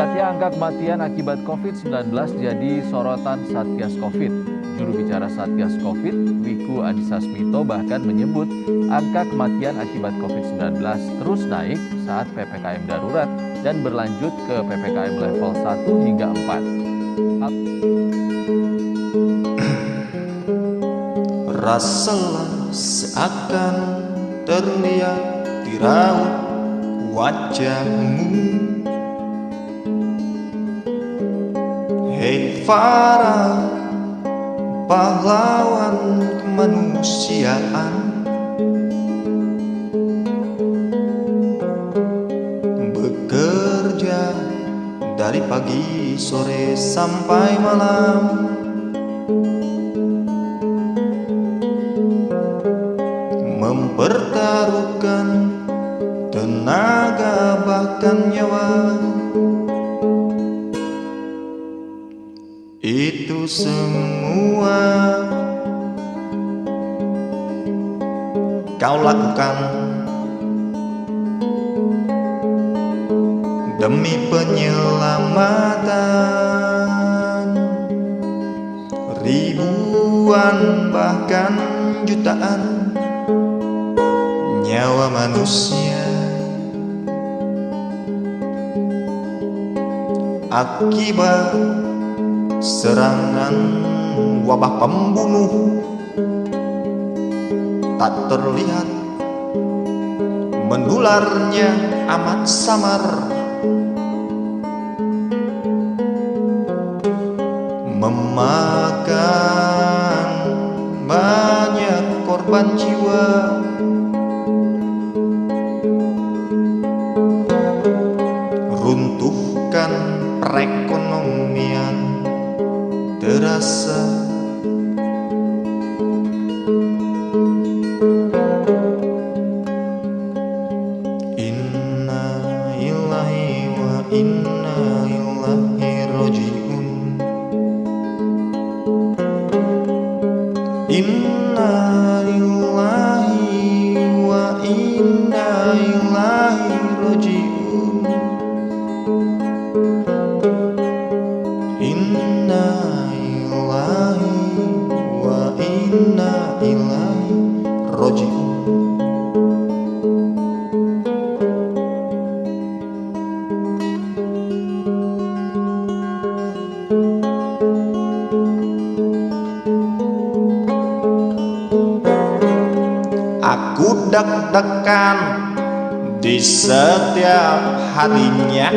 Meningkatnya angka kematian akibat COVID-19 jadi sorotan Satgas COVID. Juru bicara Satgas COVID, Wiku Adhisa Smito bahkan menyebut angka kematian akibat COVID-19 terus naik saat PPKM darurat dan berlanjut ke PPKM level 1 hingga 4. Rasalah seakan terlihat di raut wajahmu Hei Farah pahlawan kemanusiaan. Bekerja dari pagi sore sampai malam. Mempertaruhkan tenaga bahkan nyawa semua. Kau lakukan demi penyelamatan. Ribuan bahkan jutaan nyawa manusia. Akibat Serangan wabah pembunuh Tak terlihat. Mendularnya amat samar. Memakan banyak korban jiwa graça. Aku deg-degan di setiap harinya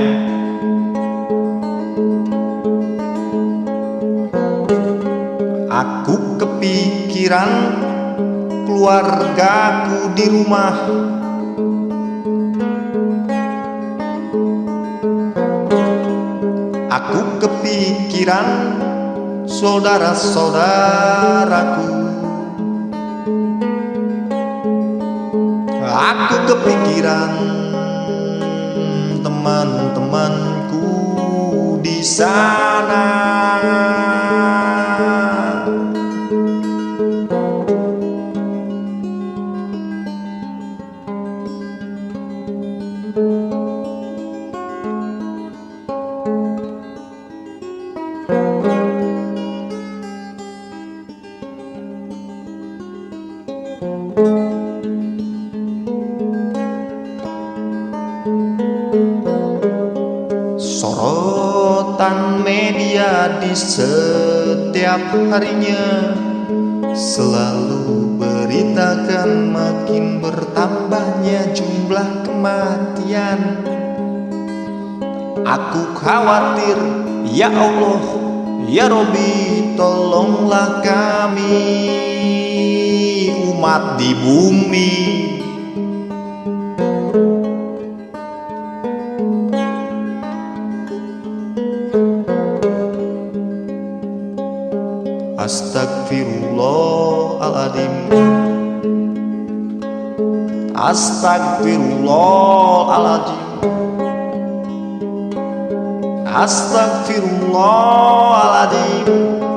kepikiran keluargaku di rumah. Aku kepikiran saudara-saudaraku. Aku kepikiran teman-temanku di sana Sorotan media di setiap harinya Selalu beritakan makin bertambahnya jumlah kematian. Aku khawatir, ya Allah, ya Robi tolonglah kami Umat di bumi. Astagfirullahaladzim Astagfirullahaladzim Astagfirullahaladzim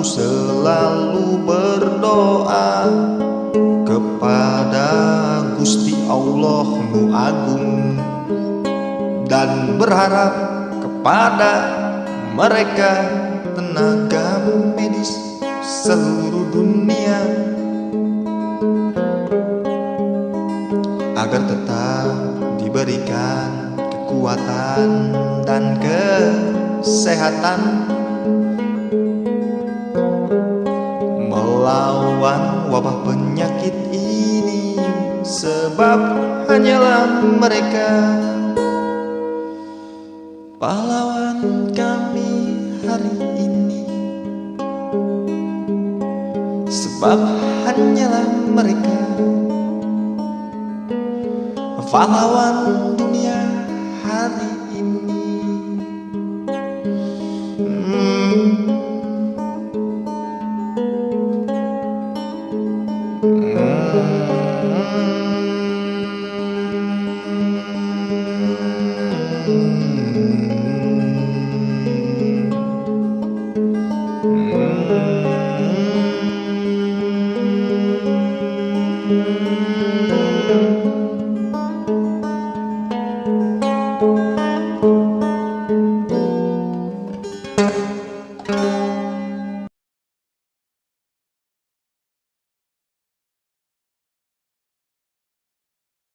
aku selalu berdoa Kepada Gusti Allah nu agung Dan berharap kepada mereka tenaga medis seluruh dunia Agar tetap diberikan kekuatan dan kesehatan Melawan wabah penyakit ini. Sebab hanyalah mereka. Pahlawan kami hari ini. Sebab hanyalah mereka. Pahlawan dunia